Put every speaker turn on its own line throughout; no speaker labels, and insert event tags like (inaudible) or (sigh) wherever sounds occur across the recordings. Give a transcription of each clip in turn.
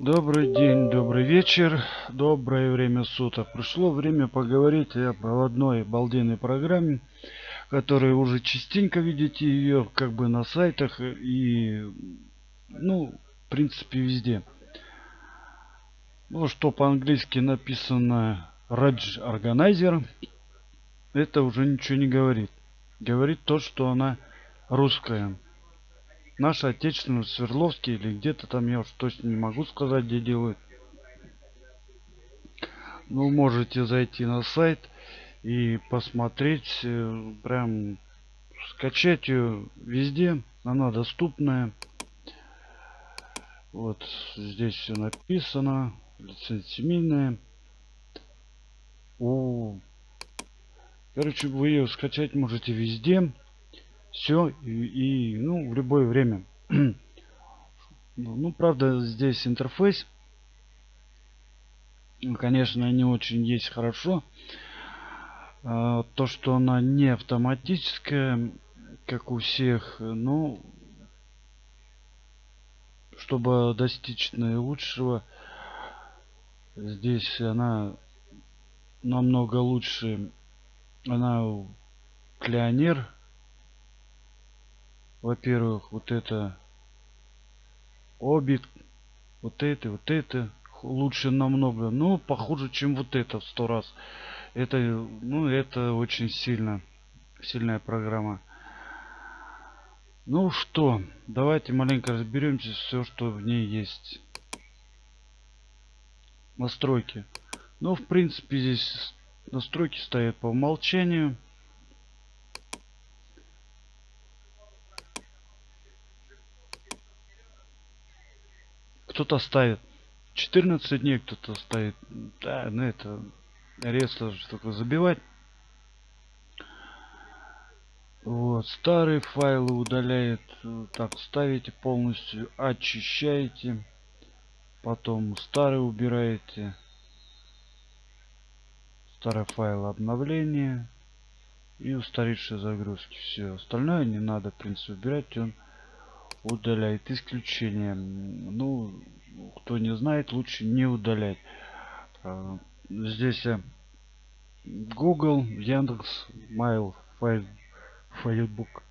Добрый день, добрый вечер, доброе время суток. Пришло время поговорить об одной обалденной программе, которую уже частенько видите ее как бы на сайтах и, ну, в принципе, везде. Ну, что по-английски написано Rage Organizer, это уже ничего не говорит. Говорит то, что она русская наши отечественные Свердловские или где-то там я уж точно не могу сказать где делают ну можете зайти на сайт и посмотреть э, прям скачать ее везде она доступная. Вот здесь все написано лицензия семейная. Короче вы ее скачать можете везде все и, и ну в любое время. (clears throat) Ну правда здесь интерфейс конечно не очень есть хорошо. А, то что она не автоматическая как у всех ну чтобы достичь наилучшего здесь она намного лучше. Она клеонер во-первых, вот это обид, вот это, вот это лучше намного, но похуже, чем вот это в сто раз. Это, ну, это очень сильно, сильная программа. Ну что, давайте маленько разберемся все, что в ней есть. Настройки. Ну, в принципе, здесь настройки стоят по умолчанию. Кто-то ставит 14 дней кто-то ставит да ну это резко только забивать. Вот старые файлы удаляет так ставите полностью очищаете. Потом старые убираете. Старый файл обновления. И устаревшие загрузки. Все остальное не надо в принципе убирать. Он удаляет исключение. Ну кто не знает лучше не удалять. А, здесь э, google яндекс mail файл файлбук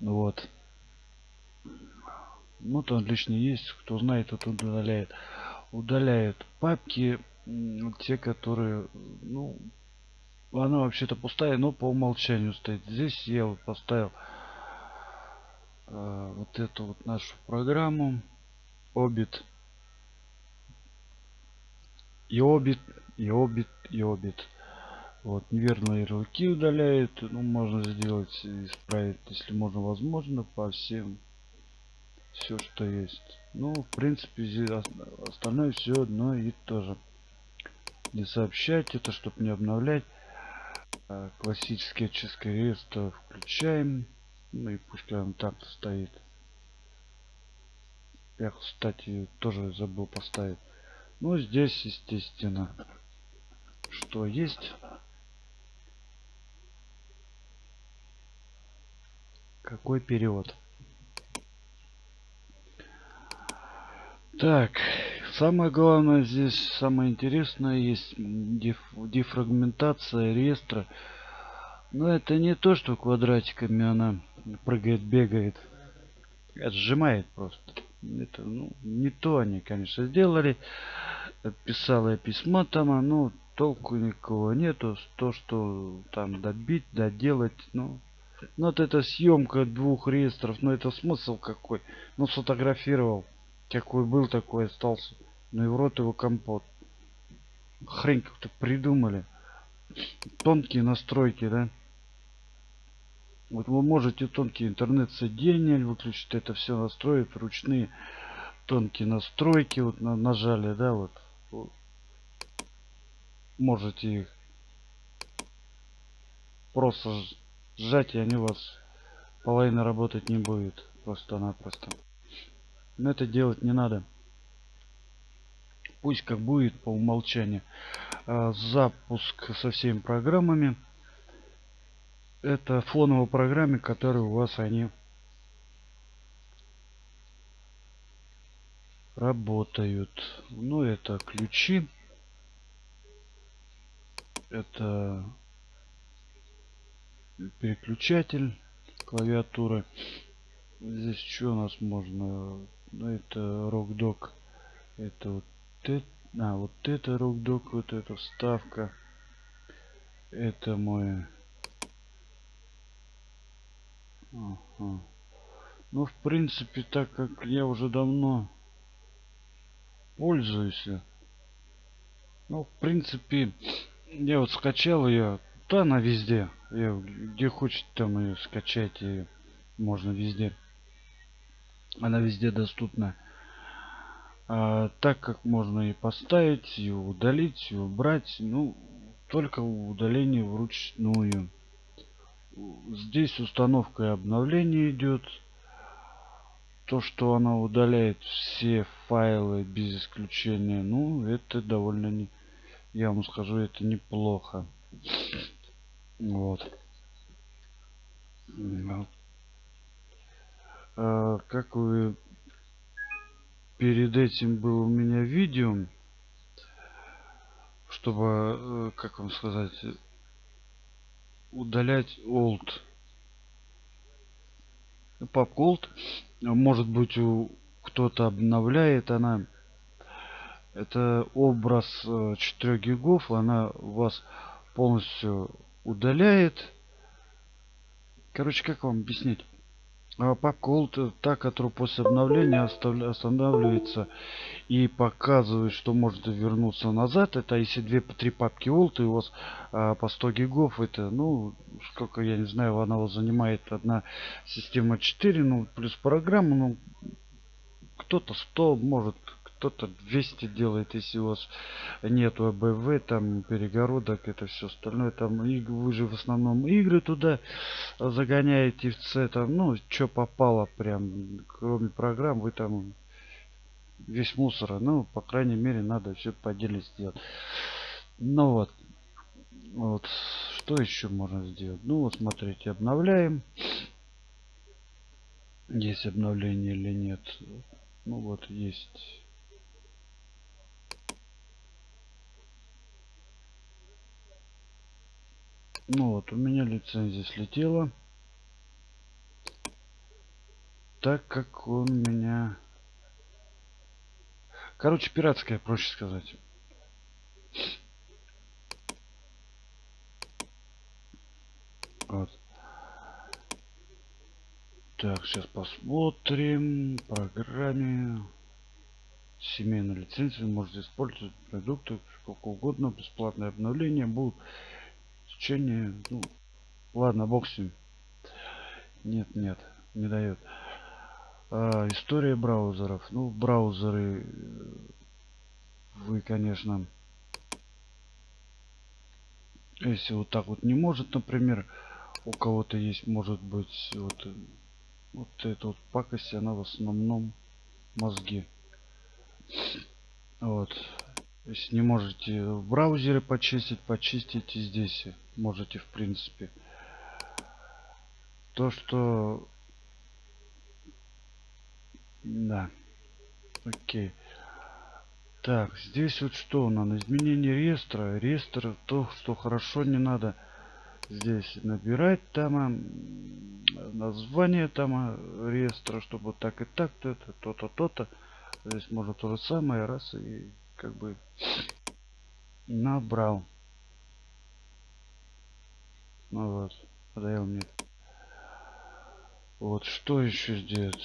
вот. Ну там лишний есть. Кто знает тот удаляет. Удаляет папки те которые ну она вообще-то пустая но по умолчанию стоит. Здесь я вот поставил Э, вот эту вот нашу программу. Обит. И обит и обит и обит. Вот неверные ярлыки удаляет. Ну можно сделать исправить если можно возможно по всем все что есть. Ну в принципе остальное все одно и тоже не сообщать это чтобы не обновлять. Э, классический очистка реестра включаем ну и пускай он так стоит. Я, кстати, тоже забыл поставить. Ну, здесь, естественно, что есть. Какой период? Так, самое главное здесь, самое интересное, есть деф, дефрагментация реестра. Но это не то, что квадратиками она прыгает, бегает. Сжимает просто. Это ну, не то они, конечно, сделали. Писала письма там, а ну толку никого нету. То, что там добить, доделать, ну. Ну вот эта съемка двух реестров, ну это смысл какой? Ну сфотографировал. Какой был, такой остался. Ну и в рот его компот. Хрень как-то придумали. Тонкие настройки, да? Вот вы можете тонкий интернет соединение выключить, это все настроить, ручные тонкие настройки, вот на, нажали, да, вот, вот. Можете их просто сжать, и они у вас половина работать не будет, просто-напросто. Но это делать не надо. Пусть как будет по умолчанию. А, запуск со всеми программами это фоновой программе, которые у вас они работают. Ну, это ключи. Это переключатель клавиатуры. Здесь что у нас можно? Ну, это рокдок. Это вот это. А, вот это рокдок, вот эта вставка. Это мой... Ага. Ну, в принципе, так как я уже давно пользуюсь. Ну, в принципе, я вот скачал ее. Да, она везде. Я, где хочет, там ее скачать. Ее можно везде. Она везде доступна. А, так как можно и поставить, и удалить, и убрать. Ну, только удаление вручную. Здесь установка и обновление идет. То, что она удаляет все файлы без исключения, ну, это довольно не... Я вам скажу, это неплохо. Вот. А, как вы... Перед этим было у меня видео чтобы, э, как вам сказать, удалять old. Папку old, может быть, у кто-то обновляет она. Это образ 4 э, гигов, она вас полностью удаляет. Короче, как вам объяснить? А папка Alt та, которая после обновления останавливается и показывает, что можете вернуться назад. Это если две по три папки Alt и у вас а, по 100 гигов, это, ну, сколько, я не знаю, она вас занимает одна система 4, ну, плюс программа, ну, кто-то 100, может кто-то 200 делает, если у вас нет АБВ, там перегородок, это все остальное, там и вы же в основном игры туда загоняете в C, там, ну, что попало прям, кроме программ, вы там весь мусор, ну, по крайней мере, надо все по отдельно сделать. Ну вот, вот, что еще можно сделать? Ну, вот, смотрите, обновляем. Есть обновление или нет. Ну вот, есть Ну вот, у меня лицензия слетела. Так как он меня... Короче, пиратская, проще сказать. Вот. Так, сейчас посмотрим. Программе. Семейную лицензию можете использовать продукты сколько угодно. Бесплатное обновление будут течение, ну, ладно, бог. Нет, нет, не дает. А, история браузеров. Ну, браузеры э, вы, конечно, если вот так вот не может, например, у кого-то есть, может быть, вот, вот эта вот пакость, она в основном мозги. Вот. Если не можете в браузере почистить, почистите здесь. Можете, в принципе. То, что... Да. Окей. Так, здесь вот что у нас? Изменение реестра. Реестр, то, что хорошо, не надо здесь набирать там название там а, реестра, чтобы так и так, то это, то-то, то-то. Здесь можно то же самое, раз и как бы набрал. Ну вот, подавил мне. Вот, что еще сделать?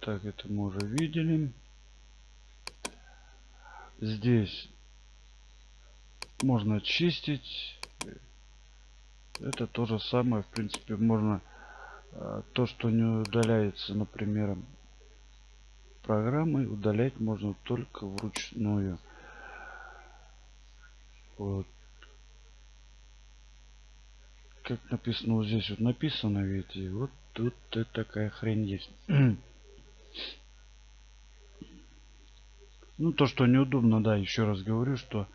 Так, это мы уже видели. Здесь можно очистить. Это то же самое, в принципе, можно а, то, что не удаляется, например, программой удалять можно только вручную. Вот. Как написано вот здесь, вот написано и вот тут такая хрень есть. ну, то, что неудобно, да, еще раз говорю, что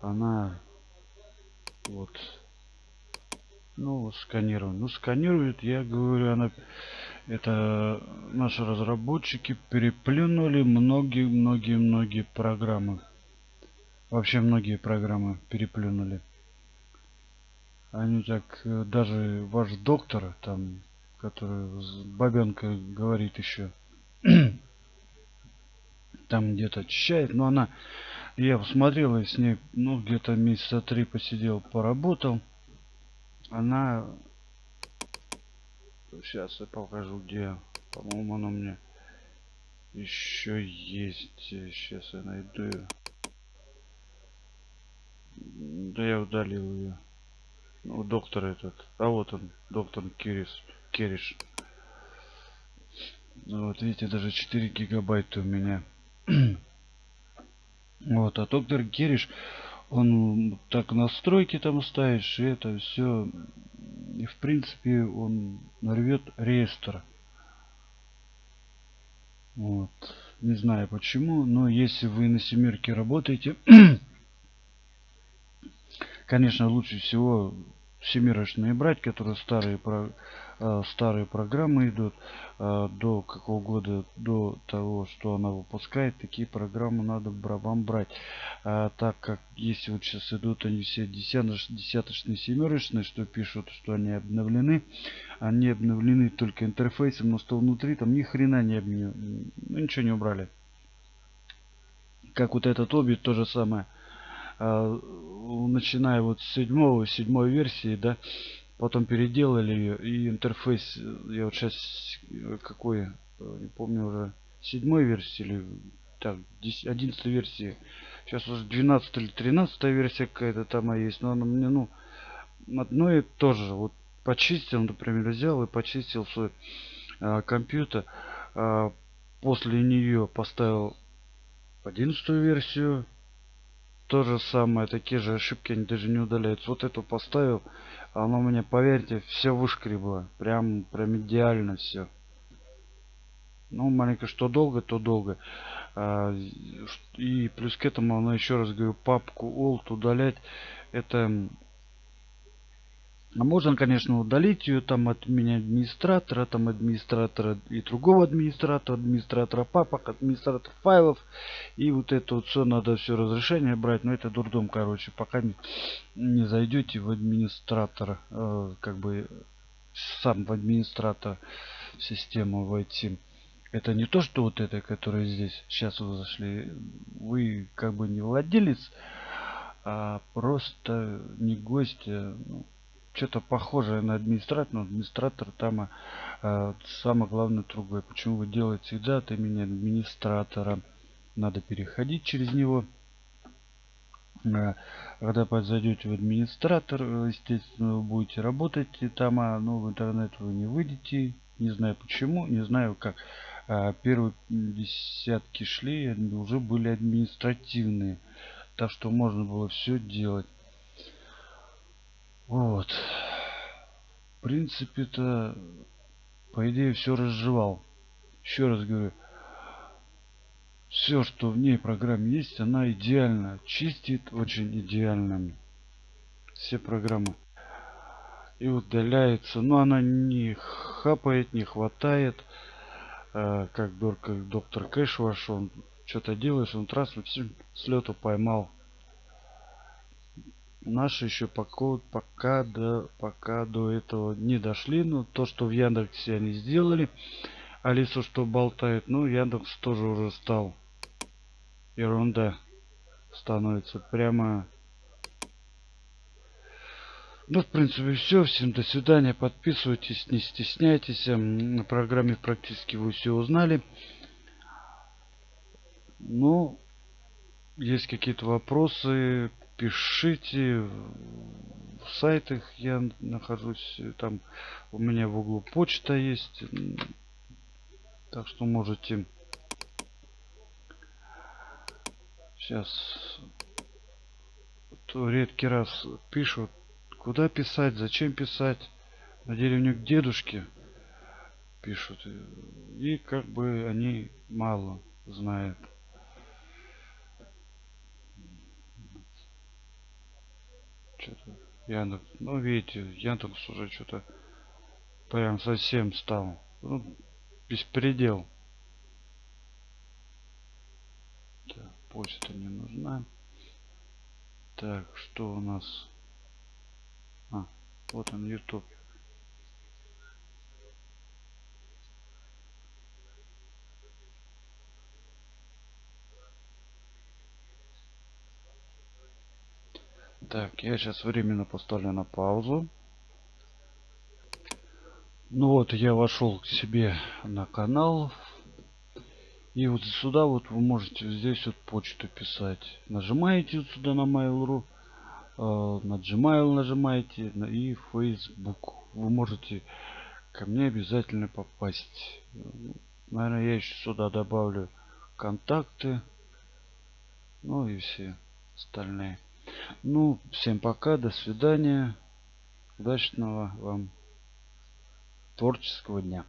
она вот ну сканирует ну сканирует я говорю она Это наши разработчики переплюнули многие-многие-многие программы. Вообще многие программы переплюнули. Они так, э, даже ваш доктор, там, который с бабенкой говорит еще, (clears throat) там где-то очищает, но она, я посмотрел, с ней, ну, где-то месяца три посидел, поработал. Она, сейчас я покажу, где, по-моему, она мне еще есть, сейчас я найду ее. Да я удалил ее. Ну, доктор этот. А вот он, доктор Кирис. Кериш. Ну, вот видите, даже 4 гигабайта у меня. (clears throat) вот, а доктор Кериш, он так настройки там ставишь, и это все. И в принципе он нарвет реестр. Вот. Не знаю почему, но если вы на семерке работаете, (clears throat) конечно, лучше всего семерочные брать, которые старые, про, старые программы идут э, до какого года, до того, что она выпускает, такие программы надо вам брать. А, так как если вот сейчас идут они все десяточные, семерочные, что пишут, что они обновлены, они обновлены только интерфейсом, но что внутри там ни хрена не обновлены, ну, ничего не убрали. Как вот этот обид, то же самое. А, начиная вот с седьмого, седьмой версии, да, потом переделали ее, и интерфейс, я вот сейчас какой, не помню уже, седьмой версии или так, 11 версии, сейчас уже 12 или 13 версия какая-то там есть, но она мне, ну, одно и то же, вот почистил, например, взял и почистил свой а, компьютер, а, после нее поставил 11 версию, то же самое, такие же ошибки они даже не удаляются. Вот эту поставил, оно меня, поверьте, все вышкребло. Прям, прям идеально все. Ну, маленько что долго, то долго. А, и плюс к этому, она еще раз говорю, папку alt удалять, это а можно, конечно, удалить ее там от меня администратора, там администратора и другого администратора, администратора папок, администратора файлов. И вот это вот все надо все разрешение брать. Но это дурдом, короче, пока не, не зайдете в администратора, э, как бы сам в администратор систему войти. Это не то, что вот это, которое здесь сейчас вы зашли. Вы как бы не владелец, а просто не гость. А, ну, что-то похожее на администратор, но администратор там а, самое главное другое. Почему вы делаете всегда от имени администратора? Надо переходить через него. А, когда зайдете в администратор, естественно, вы будете работать и там, а ну, в интернет вы не выйдете. Не знаю почему, не знаю как. А, первые десятки шли, уже были административные. Так что можно было все делать. Вот. В принципе-то, по идее, все разжевал. Еще раз говорю, все, что в ней программе есть, она идеально чистит, очень идеально. Все программы. И удаляется. Но она не хапает, не хватает. Э, как, как доктор Кэш ваш, он что-то делаешь, он раз все с лету поймал наши еще пока, пока до пока до этого не дошли но то что в яндексе они сделали алису что болтает ну яндекс тоже уже стал ерунда становится прямо ну, в принципе, все. Всем до свидания. Подписывайтесь, не стесняйтесь. На программе практически вы все узнали. Ну, есть какие-то вопросы, пишите. В сайтах я нахожусь там у меня в углу почта есть. Так что можете. Сейчас. То редкий раз пишут куда писать зачем писать. На деревню к дедушке пишут. И как бы они мало знают что-то Яндекс. Ну, видите, Яндекс уже что-то прям совсем стал Ну, беспредел. Так, почта не нужна. Так, что у нас? А, вот он, YouTube. Так, я сейчас временно поставлю на паузу. Ну вот, я вошел к себе на канал. И вот сюда вот вы можете здесь вот почту писать. Нажимаете вот сюда на Mail.ru. Э, на Gmail нажимаете и Facebook. Вы можете ко мне обязательно попасть. Наверное, я еще сюда добавлю контакты. Ну и все остальные. Ну, всем пока, до свидания. Удачного вам творческого дня.